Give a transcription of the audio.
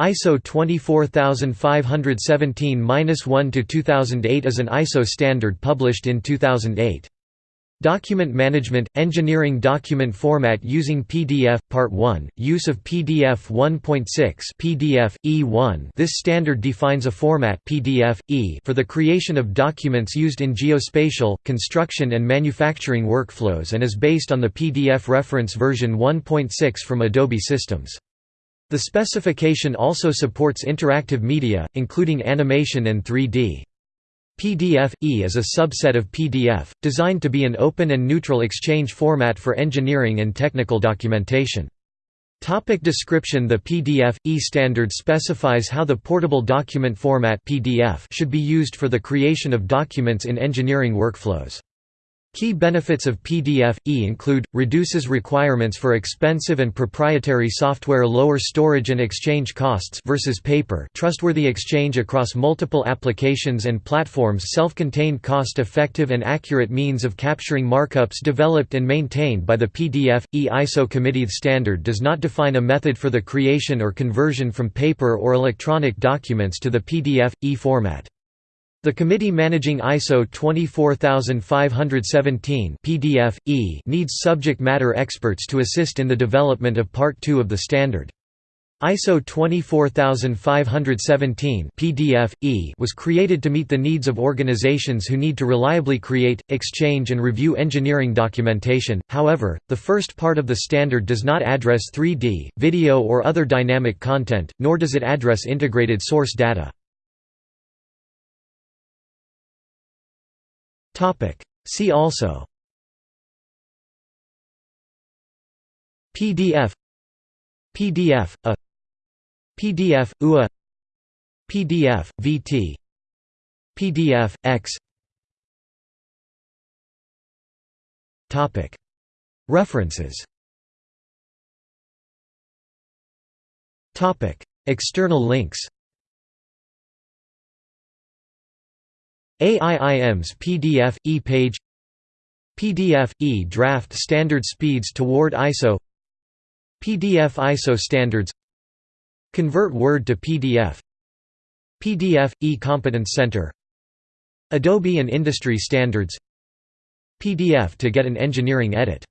ISO 24517-1-2008 is an ISO standard published in 2008. Document Management – Engineering Document Format using PDF Part 1 – Use of PDF 1.6 PDF, E1 This standard defines a format PDF, e for the creation of documents used in geospatial, construction and manufacturing workflows and is based on the PDF reference version 1.6 from Adobe Systems. The specification also supports interactive media, including animation and 3D. PDF-E is a subset of PDF, designed to be an open and neutral exchange format for engineering and technical documentation. Topic description The PDF-E standard specifies how the portable document format PDF should be used for the creation of documents in engineering workflows. Key benefits of PDF-E include, reduces requirements for expensive and proprietary software lower storage and exchange costs versus paper trustworthy exchange across multiple applications and platforms self-contained cost-effective and accurate means of capturing markups developed and maintained by the PDF-E ISO committee standard does not define a method for the creation or conversion from paper or electronic documents to the PDF-E format. The committee managing ISO 24517 PDF -E needs subject matter experts to assist in the development of Part 2 of the standard. ISO 24517 PDF -E was created to meet the needs of organizations who need to reliably create, exchange and review engineering documentation. However, the first part of the standard does not address 3D, video or other dynamic content, nor does it address integrated source data. See also PDF PDF a PDF UA PDF VT PDF X Topic. References Topic. External links AIIM's PDF – e-page PDF – e-draft standard speeds toward ISO PDF ISO standards Convert Word to PDF PDF – e-competence center Adobe and industry standards PDF to get an engineering edit